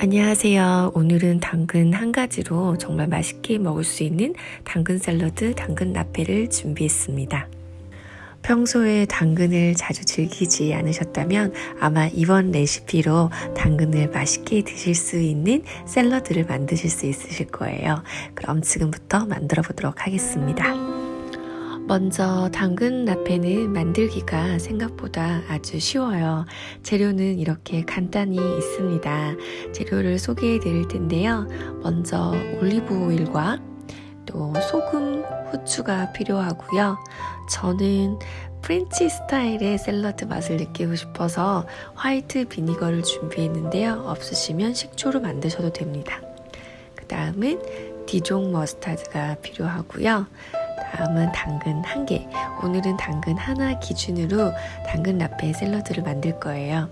안녕하세요. 오늘은 당근 한 가지로 정말 맛있게 먹을 수 있는 당근 샐러드, 당근 라페를 준비했습니다. 평소에 당근을 자주 즐기지 않으셨다면 아마 이번 레시피로 당근을 맛있게 드실 수 있는 샐러드를 만드실 수 있으실 거예요. 그럼 지금부터 만들어 보도록 하겠습니다. 먼저 당근 라페는 만들기가 생각보다 아주 쉬워요. 재료는 이렇게 간단히 있습니다. 재료를 소개해 드릴 텐데요. 먼저 올리브 오일과 또 소금, 후추가 필요하고요. 저는 French 스타일의 샐러드 맛을 느끼고 싶어서 white vinegar를 준비했는데요. 없으시면 식초로 만드셔도 됩니다. 그 다음은 Dijon mustard가 필요하고요. 다음은 당근 한 개. 오늘은 당근 하나 기준으로 당근 라페 샐러드를 만들 거예요.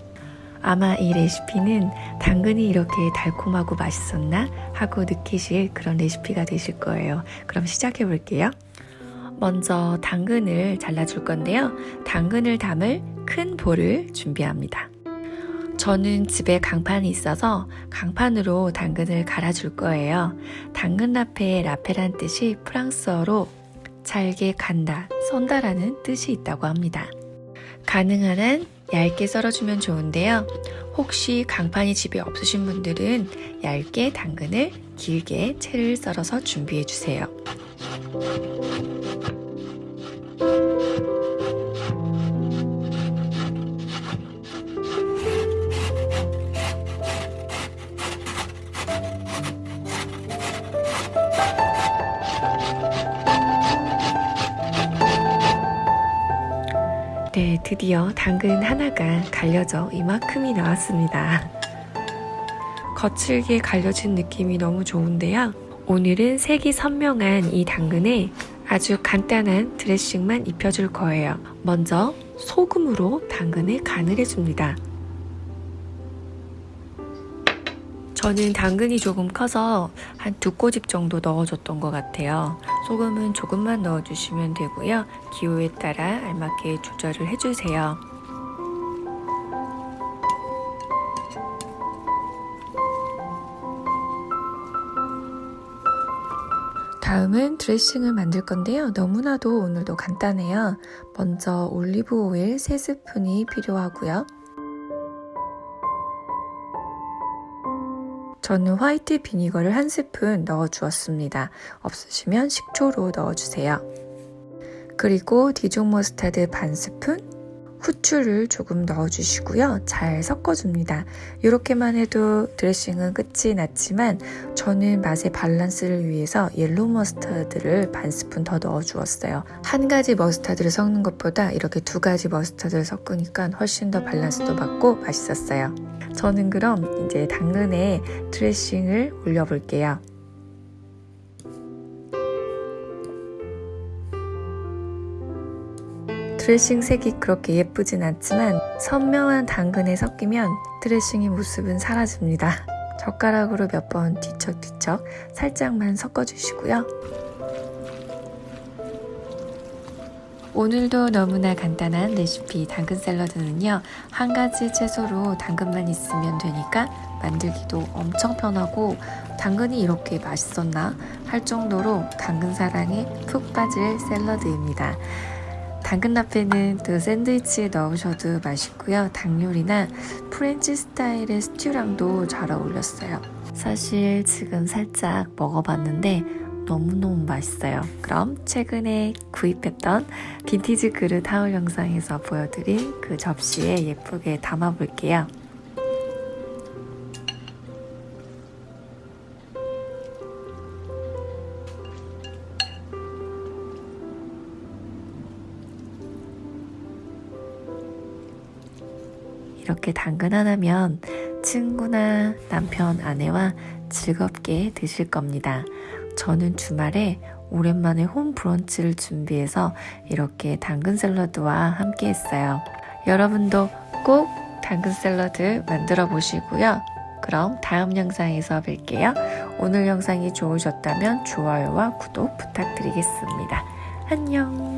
아마 이 레시피는 당근이 이렇게 달콤하고 맛있었나 하고 느끼실 그런 레시피가 되실 거예요. 그럼 시작해 볼게요. 먼저 당근을 잘라줄 건데요. 당근을 담을 큰 볼을 준비합니다. 저는 집에 강판이 있어서 강판으로 당근을 갈아줄 거예요. 당근 라페의 라페란 뜻이 프랑스어로 잘게 간다, 썬다라는 뜻이 있다고 합니다. 가능한 한 얇게 썰어주면 좋은데요. 혹시 강판이 집에 없으신 분들은 얇게 당근을 길게 채를 썰어서 준비해 주세요. 네, 드디어 당근 하나가 갈려져 이만큼이 나왔습니다. 거칠게 갈려진 느낌이 너무 좋은데요. 오늘은 색이 선명한 이 당근에 아주 간단한 드레싱만 입혀줄 거예요. 먼저 소금으로 당근을 간을 해줍니다. 저는 당근이 조금 커서 한 두 꼬집 정도 넣어줬던 것 같아요. 소금은 조금만 넣어주시면 되고요. 기호에 따라 알맞게 조절을 해주세요. 다음은 드레싱을 만들 건데요. 너무나도 오늘도 간단해요. 먼저 올리브 오일 3스푼이 필요하고요. 저는 white vinegar를 한 스푼 넣어 주었습니다. 없으시면 식초로 넣어주세요. 그리고 Dijon mustard 반 스푼, 후추를 조금 넣어주시고요. 잘 섞어줍니다. 이렇게만 해도 드레싱은 끝이 났지만 저는 맛의 밸런스를 위해서 yellow mustard를 반 스푼 더 넣어주었어요. 한 가지 mustard를 섞는 것보다 이렇게 두 가지 mustard를 섞으니까 훨씬 더 밸런스도 맞고 맛있었어요. 저는 그럼 이제 당근에 드레싱을 올려볼게요. 드레싱 색이 그렇게 예쁘진 않지만 선명한 당근에 섞이면 드레싱의 모습은 사라집니다. 젓가락으로 몇 번 뒤척뒤척 살짝만 섞어주시고요. 오늘도 너무나 간단한 레시피 당근 샐러드는요 한 가지 채소로 당근만 있으면 되니까 만들기도 엄청 편하고 당근이 이렇게 맛있었나 할 정도로 당근 사랑에 푹 빠질 샐러드입니다 당근 râpées는 또 샌드위치에 넣으셔도 맛있고요 닭 요리나 French 스타일의 스튜랑도 잘 어울렸어요 사실 지금 살짝 먹어봤는데 너무너무 맛있어요. 그럼 최근에 구입했던 빈티지 그릇 하울 영상에서 보여드린 그 접시에 예쁘게 담아볼게요. 이렇게 당근 하나면 친구나 남편, 아내와 즐겁게 드실 겁니다. 저는 주말에 오랜만에 홈 브런치를 준비해서 이렇게 당근 샐러드와 함께 했어요. 여러분도 꼭 당근 샐러드 만들어 보시고요. 그럼 다음 영상에서 뵐게요. 오늘 영상이 좋으셨다면 좋아요와 구독 부탁드리겠습니다. 안녕!